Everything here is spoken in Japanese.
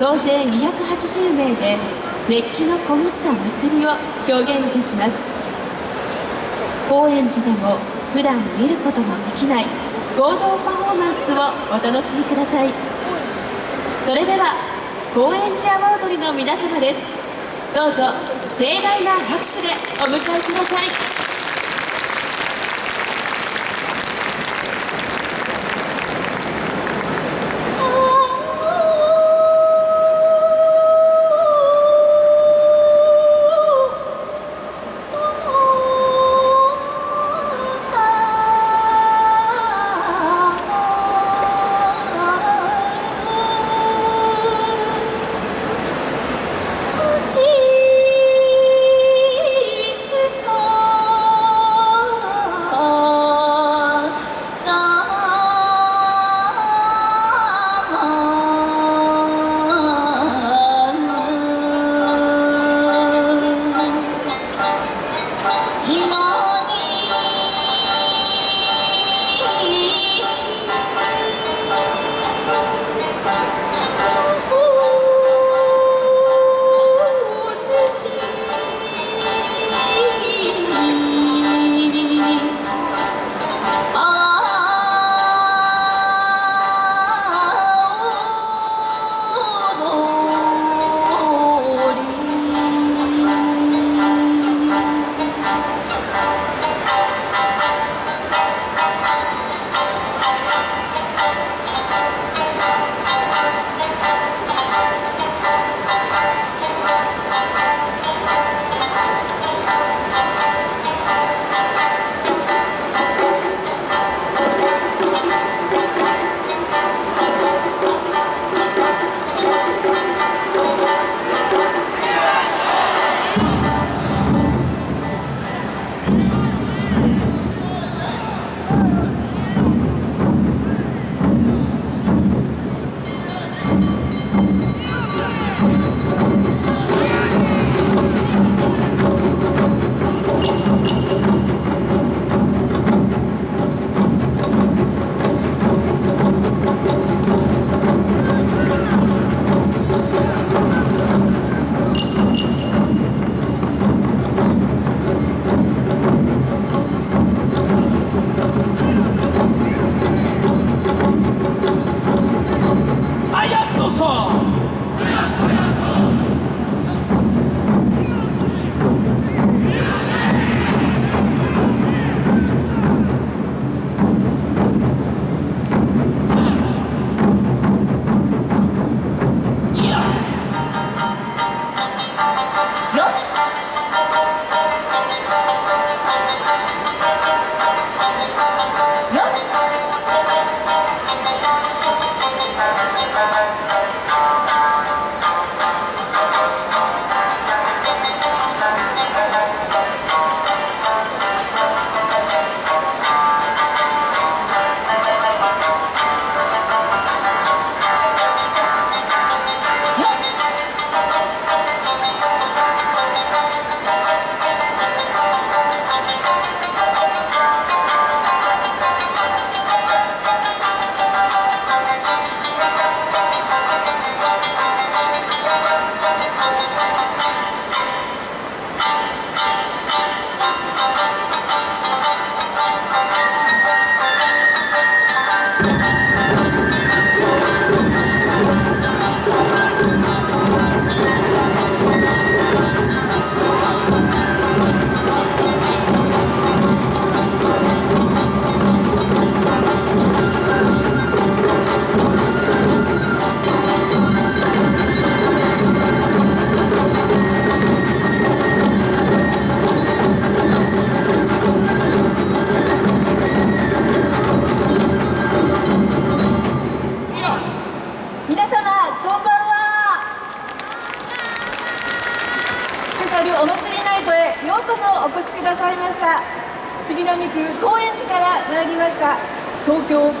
総勢280名で熱気のこもった祭りを表現いたします。高円寺でも普段見ることのできない合同パフォーマンスをお楽しみください。それでは高円寺阿波踊りの皆様です。どうぞ盛大な拍手でお迎えください。お祭りナイトへようこそお越しくださいました。杉並区高円寺から参りました。東京